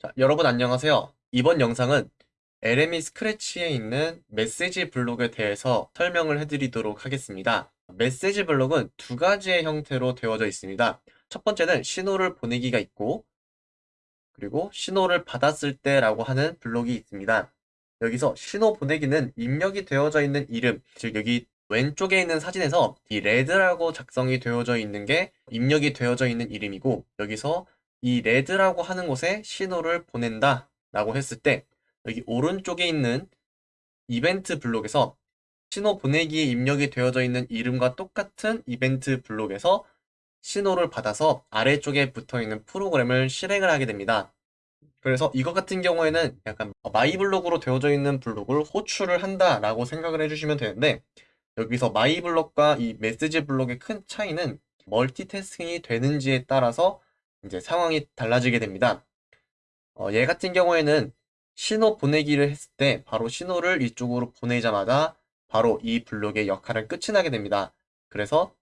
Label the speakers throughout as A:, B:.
A: 자, 여러분 안녕하세요. 이번 영상은 LME 스크래치에 있는 메시지 블록에 대해서 설명을 해드리도록 하겠습니다. 메시지 블록은 두 가지의 형태로 되어져 있습니다. 첫 번째는 신호를 보내기가 있고 그리고 신호를 받았을 때 라고 하는 블록이 있습니다. 여기서 신호 보내기는 입력이 되어져 있는 이름, 즉 여기 왼쪽에 있는 사진에서 이 레드라고 작성이 되어져 있는 게 입력이 되어져 있는 이름이고 여기서 이 red라고 하는 곳에 신호를 보낸다 라고 했을 때 여기 오른쪽에 있는 이벤트 블록에서 신호 보내기에 입력이 되어져 있는 이름과 똑같은 이벤트 블록에서 신호를 받아서 아래쪽에 붙어 있는 프로그램을 실행을 하게 됩니다. 그래서 이것 같은 경우에는 약간 my 블록으로 되어져 있는 블록을 호출을 한다 라고 생각을 해주시면 되는데 여기서 my 블록과 이 메시지 블록의 큰 차이는 멀티태스킹이 되는지에 따라서 이제 상황이 달라지게 됩니다. 어, 얘 같은 경우에는 신호 보내기를 했을 때 바로 신호를 이쪽으로 보내자마자 바로 이 블록의 역할을 끝이 나게 됩니다. 그래서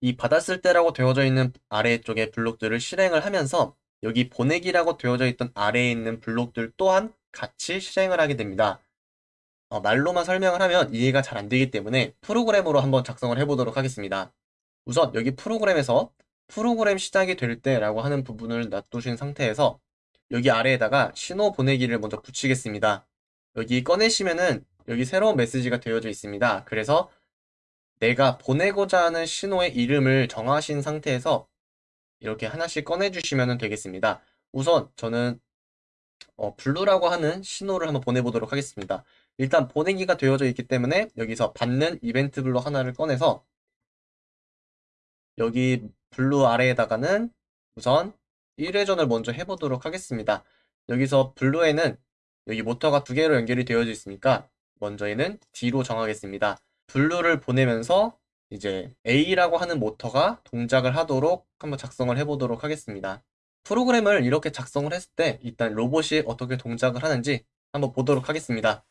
A: 이 받았을 때라고 되어져 있는 아래쪽의 블록들을 실행을 하면서 여기 보내기라고 되어져 있던 아래에 있는 블록들 또한 같이 실행을 하게 됩니다. 어, 말로만 설명을 하면 이해가 잘 안 되기 때문에 프로그램으로 한번 작성을 해보도록 하겠습니다. 우선 여기 프로그램에서 프로그램 시작이 될 때라고 하는 부분을 놔두신 상태에서 여기 아래에다가 신호 보내기를 먼저 붙이겠습니다. 여기 꺼내시면은 여기 새로운 메시지가 되어져 있습니다. 그래서 내가 보내고자 하는 신호의 이름을 정하신 상태에서 이렇게 하나씩 꺼내주시면 되겠습니다. 우선 저는 어, blue라고 하는 신호를 한번 보내보도록 하겠습니다. 일단 보내기가 되어져 있기 때문에 여기서 받는 이벤트 블록 하나를 꺼내서 여기 blue 아래에다가는 우선 1회전을 먼저 해보도록 하겠습니다. 여기서 blue에는 여기 모터가 두 개로 연결이 되어져 있으니까 먼저 얘는 D로 정하겠습니다. blue를 보내면서 이제 A라고 하는 모터가 동작을 하도록 한번 작성을 해보도록 하겠습니다. 프로그램을 이렇게 작성을 했을 때 일단 로봇이 어떻게 동작을 하는지 한번 보도록 하겠습니다.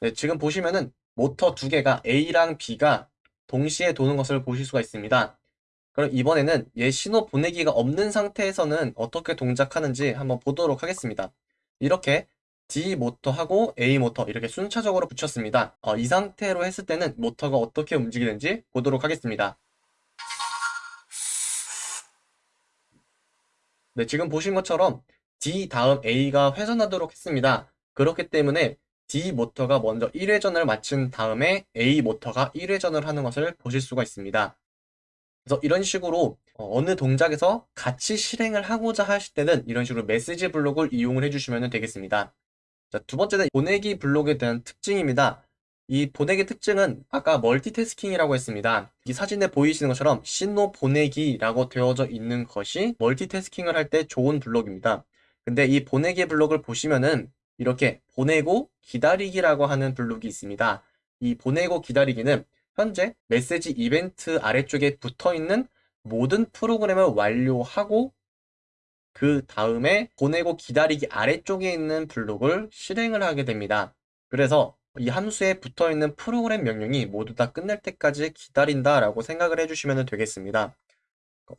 A: 네, 지금 보시면은 모터 두 개가 A랑 B가 동시에 도는 것을 보실 수가 있습니다. 그럼 이번에는 얘 신호 보내기가 없는 상태에서는 어떻게 동작하는지 한번 보도록 하겠습니다. 이렇게 D 모터하고 A 모터 이렇게 순차적으로 붙였습니다. 어, 이 상태로 했을 때는 모터가 어떻게 움직이는지 보도록 하겠습니다. 네, 지금 보신 것처럼 D 다음 A가 회전하도록 했습니다. 그렇기 때문에 D 모터가 먼저 1회전을 마친 다음에 A 모터가 1회전을 하는 것을 보실 수가 있습니다. 그래서 이런 식으로 어, 어느 동작에서 같이 실행을 하고자 하실 때는 이런 식으로 메시지 블록을 이용을 해주시면 되겠습니다. 자, 두 번째는 보내기 블록에 대한 특징입니다. 이 보내기 특징은 아까 멀티태스킹이라고 했습니다. 이 사진에 보이시는 것처럼 신호 보내기라고 되어져 있는 것이 멀티태스킹을 할 때 좋은 블록입니다. 근데 이 보내기 블록을 보시면은 이렇게 보내고 기다리기라고 하는 블록이 있습니다. 이 보내고 기다리기는 현재 메시지 이벤트 아래쪽에 붙어 있는 모든 프로그램을 완료하고 그 다음에 보내고 기다리기 아래쪽에 있는 블록을 실행을 하게 됩니다. 그래서 이 함수에 붙어 있는 프로그램 명령이 모두 다 끝날 때까지 기다린다 라고 생각을 해주시면 되겠습니다.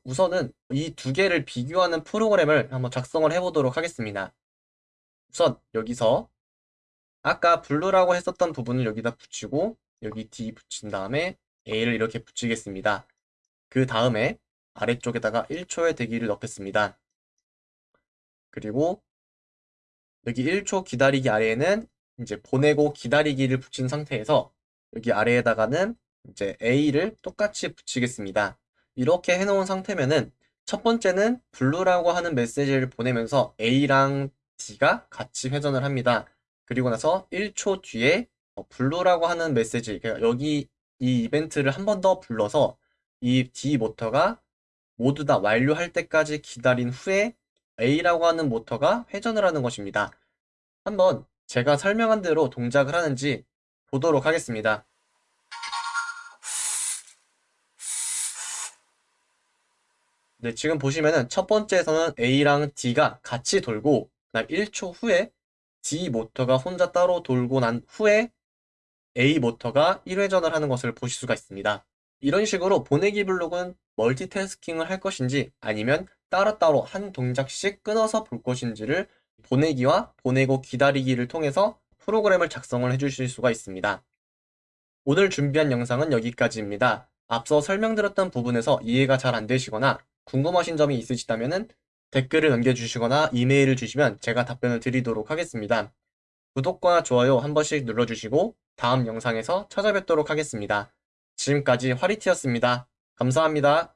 A: 우선은 이 두 개를 비교하는 프로그램을 한번 작성을 해보도록 하겠습니다. 우선 여기서 아까 블루라고 했었던 부분을 여기다 붙이고 여기 D 붙인 다음에 A를 이렇게 붙이겠습니다. 그 다음에 아래쪽에다가 1초의 대기를 넣겠습니다. 그리고 여기 1초 기다리기 아래에는 이제 보내고 기다리기를 붙인 상태에서 여기 아래에다가는 이제 A를 똑같이 붙이겠습니다. 이렇게 해놓은 상태면은 첫 번째는 blue라고 하는 메시지를 보내면서 A랑 D가 같이 회전을 합니다. 그리고 나서 1초 뒤에 어, blue라고 하는 메시지, 그러니까 여기 이 이벤트를 한 번 더 불러서 이 D 모터가 모두 다 완료할 때까지 기다린 후에 A라고 하는 모터가 회전을 하는 것입니다. 한번 제가 설명한 대로 동작을 하는지 보도록 하겠습니다. 네, 지금 보시면은 첫 번째에서는 A랑 D가 같이 돌고 그다음 1초 후에 D 모터가 혼자 따로 돌고 난 후에 A 모터가 1회전을 하는 것을 보실 수가 있습니다. 이런 식으로 보내기 블록은 멀티태스킹을 할 것인지 아니면 따로따로 한 동작씩 끊어서 볼 것인지를 보내기와 보내고 기다리기를 통해서 프로그램을 작성을 해주실 수가 있습니다. 오늘 준비한 영상은 여기까지입니다. 앞서 설명드렸던 부분에서 이해가 잘 안 되시거나 궁금하신 점이 있으시다면 댓글을 남겨주시거나 이메일을 주시면 제가 답변을 드리도록 하겠습니다. 구독과 좋아요 한 번씩 눌러주시고 다음 영상에서 찾아뵙도록 하겠습니다. 지금까지 화리티였습니다. 감사합니다.